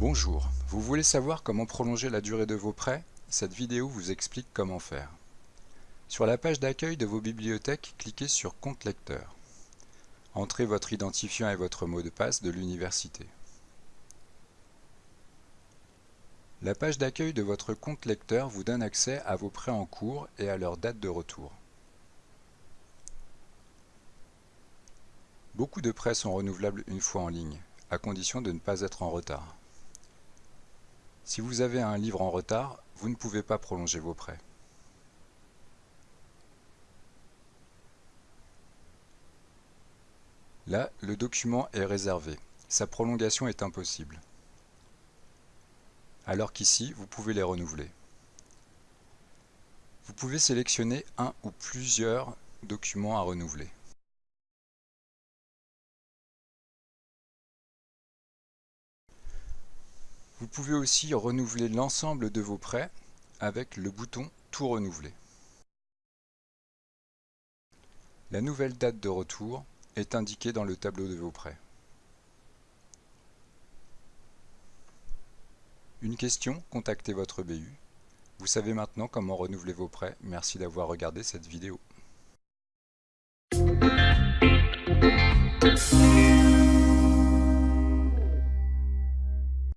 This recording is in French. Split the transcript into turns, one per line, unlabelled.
Bonjour, vous voulez savoir comment prolonger la durée de vos prêts? Cette vidéo vous explique comment faire. Sur la page d'accueil de vos bibliothèques, cliquez sur Compte lecteur. Entrez votre identifiant et votre mot de passe de l'université. La page d'accueil de votre compte lecteur vous donne accès à vos prêts en cours et à leur date de retour. Beaucoup de prêts sont renouvelables une fois en ligne, à condition de ne pas être en retard. Si vous avez un livre en retard, vous ne pouvez pas prolonger vos prêts. Là, le document est réservé. Sa prolongation est impossible. Alors qu'ici, vous pouvez les renouveler. Vous pouvez sélectionner un ou plusieurs documents à renouveler. Vous pouvez aussi renouveler l'ensemble de vos prêts avec le bouton Tout renouveler. La nouvelle date de retour est indiquée dans le tableau de vos prêts. Une question Contactez votre BU. Vous savez maintenant comment renouveler vos prêts. Merci d'avoir regardé cette vidéo.